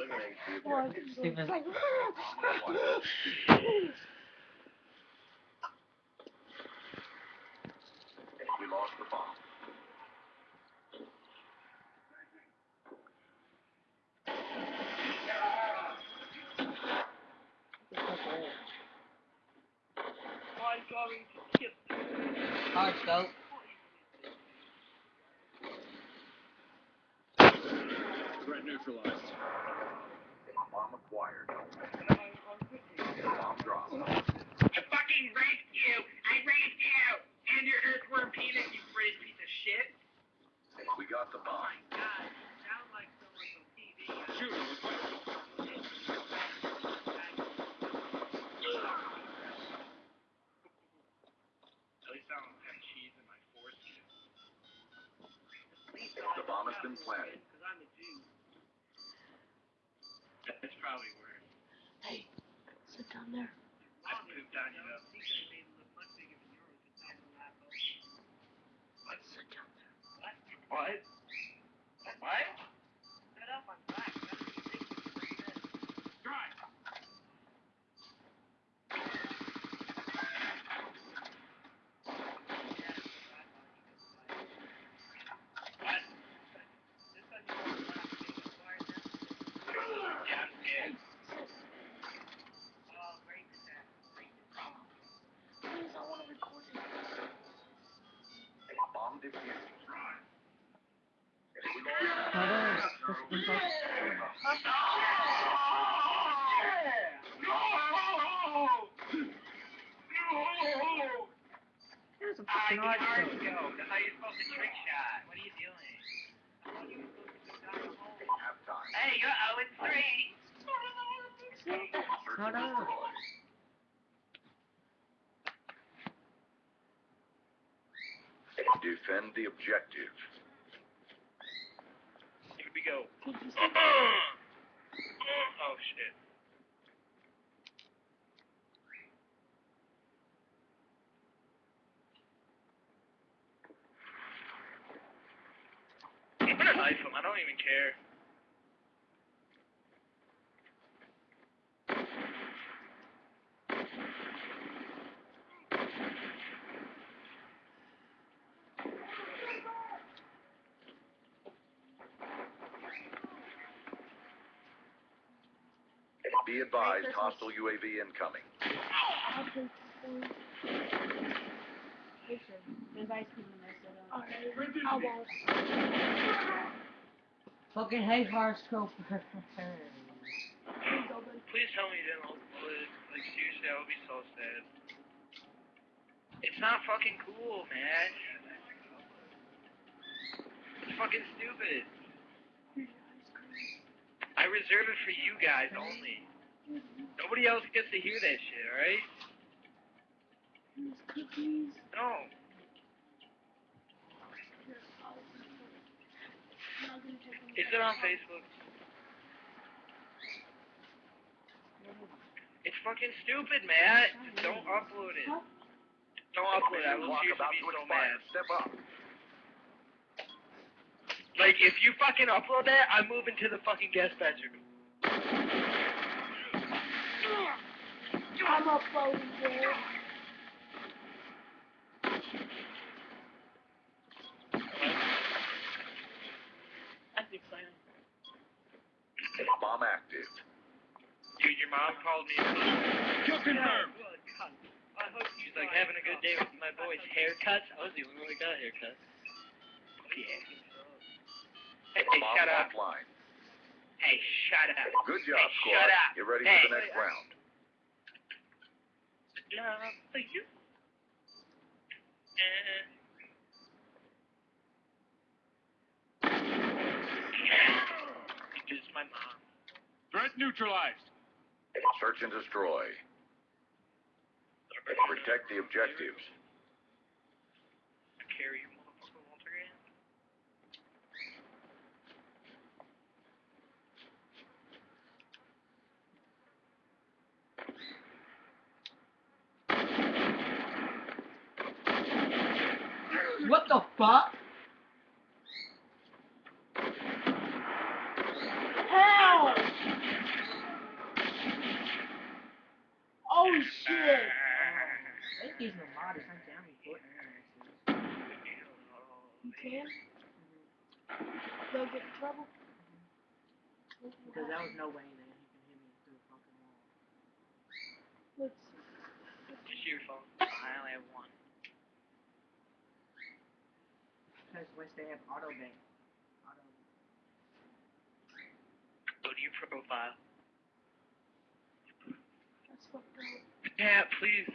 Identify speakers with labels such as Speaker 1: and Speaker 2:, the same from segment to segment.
Speaker 1: Like,
Speaker 2: We lost the bomb.
Speaker 3: Threat neutralized.
Speaker 2: Bomb acquired.
Speaker 4: And I'm, I'm quickly.
Speaker 2: Bomb dropped.
Speaker 5: I fucking raped you! I raped you! And your earthworm penis, you British piece of shit!
Speaker 2: We got the bomb.
Speaker 5: Oh God, you sound like someone from TV.
Speaker 3: Shoot him with.
Speaker 5: At least I don't have cheese in my foreskin.
Speaker 2: The bomb has been planted.
Speaker 5: Because I'm a Jew. That's probably worse.
Speaker 1: hey, sit down there.
Speaker 5: I pooped on you though.
Speaker 1: There.
Speaker 5: What? What? Set up on black. That's what you think before you did.
Speaker 3: Drive.
Speaker 5: What? This one you want to laugh at me, acquired them. Yeah, I'm scared. Oh, great set. Great set.
Speaker 1: Please, I want to record it.
Speaker 2: Bomb defused.
Speaker 6: There's a fucking
Speaker 5: you
Speaker 6: hard
Speaker 5: hard
Speaker 6: scope.
Speaker 5: scope. That's how you're supposed to trick shot. What are you doing? I thought you were supposed to go down the hole.
Speaker 2: Halftime.
Speaker 5: Hey, you're 0 and 3.
Speaker 2: Search
Speaker 6: No,
Speaker 2: and
Speaker 6: no.
Speaker 2: destroy. Defend the objective.
Speaker 5: Here we go.
Speaker 1: Did you see
Speaker 5: oh shit. I'm gonna knife him. I don't even care.
Speaker 2: Be advised, hostile UAV incoming.
Speaker 1: Listen, there's ice cream in there, so don't. I won't.
Speaker 6: Fucking hate hard scope.
Speaker 5: Please tell me you didn't upload. Like seriously, I would be so sad. It's not fucking cool, man. It's fucking stupid. I reserve it for you guys only. Nobody else gets to hear that shit, alright? No. Is it on Facebook? It's fucking stupid, Matt. Don't upload it. Don't upload it. I will seriously be so mad.
Speaker 2: Step up.
Speaker 5: Like, if you fucking upload that, I'm moving to the fucking guest bedroom.
Speaker 1: I'm uploading it.
Speaker 4: That's exciting.
Speaker 2: Bomb active.
Speaker 5: Dude, your mom called me.
Speaker 3: Kill confirmed.
Speaker 5: She's like having a good day with my boys' haircuts. I was the only one that got a haircut. Yeah. Hey, hey, shut up.
Speaker 2: offline.
Speaker 5: Hey, shut up.
Speaker 2: Good job,
Speaker 5: Hey,
Speaker 2: squad.
Speaker 5: shut up.
Speaker 2: Get ready
Speaker 5: Hey.
Speaker 2: for the next round.
Speaker 5: Love for you. Uh, This is my mom.
Speaker 3: Threat neutralized.
Speaker 2: Search and destroy. Protect the objectives.
Speaker 5: fuck? Oh shit!
Speaker 6: I think. You
Speaker 1: can? They'll get in trouble?
Speaker 6: Because that was no way that he can hit me through a fucking wall.
Speaker 1: Let's.
Speaker 5: Your phone. I only have one.
Speaker 6: Because once they have auto bank. Auto.
Speaker 5: Go to your profile.
Speaker 1: that's fucked up.
Speaker 5: Yeah, please.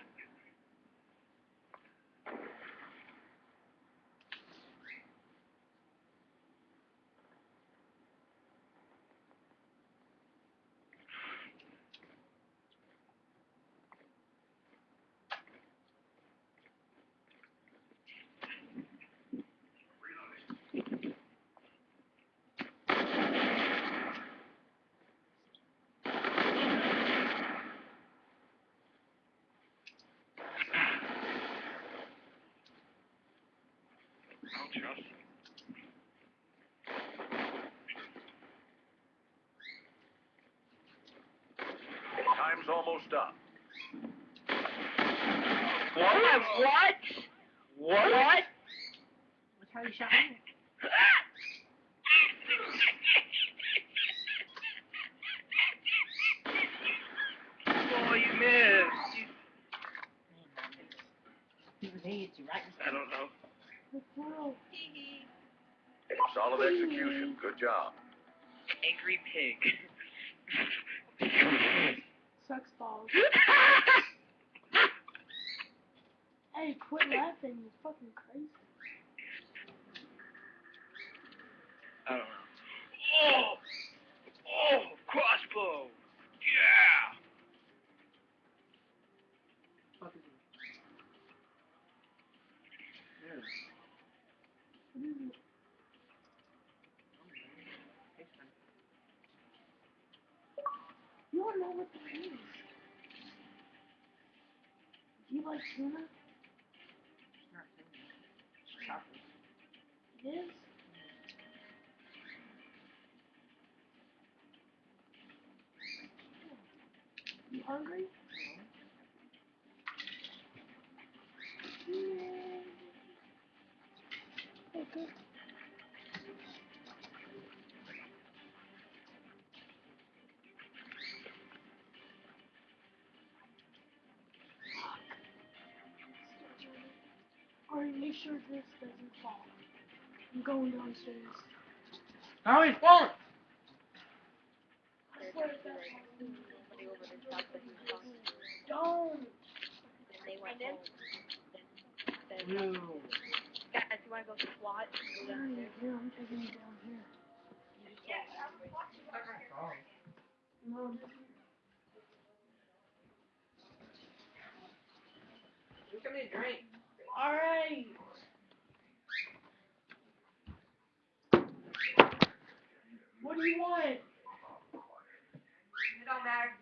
Speaker 5: I don't trust him.
Speaker 2: Time's almost up.
Speaker 5: What? What? What?
Speaker 6: That's how you shot me.
Speaker 5: oh, you missed. You-
Speaker 6: He was hit you right in
Speaker 5: I don't know.
Speaker 1: Let's.
Speaker 2: Solid execution. Good job.
Speaker 5: Angry pig.
Speaker 1: Sucks balls. Hey, quit laughing. You're fucking crazy.
Speaker 5: I don't know. Oh! Oh! Crossbow! Yeah!
Speaker 6: fuck is it? Yeah.
Speaker 1: What is it?
Speaker 6: It's fine.
Speaker 1: You don't know what that is. Do you like tuna?
Speaker 6: It's not tuna. It's.
Speaker 1: It is? You hungry? Yeah. Okay. Sure this doesn't fall. I'm going downstairs.
Speaker 6: Oh, he's falling!
Speaker 1: I swear if that don't.
Speaker 7: They went in. Then,
Speaker 6: No.
Speaker 7: guys, you wanna go SWAT? Go
Speaker 1: Here,
Speaker 7: downstairs.
Speaker 1: here, I'm taking you down here. Mom,
Speaker 6: You come in, drink.
Speaker 1: Alright. What do you want?
Speaker 6: It don't matter.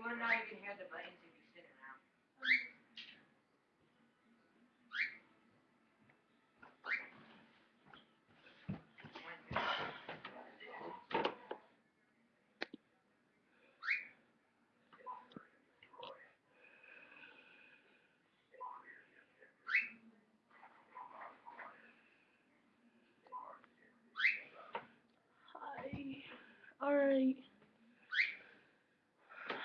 Speaker 6: You would not even hear the buttons if you around. Hi.
Speaker 1: Alright.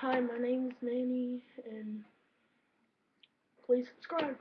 Speaker 1: Hi, my name is Manny, and please subscribe.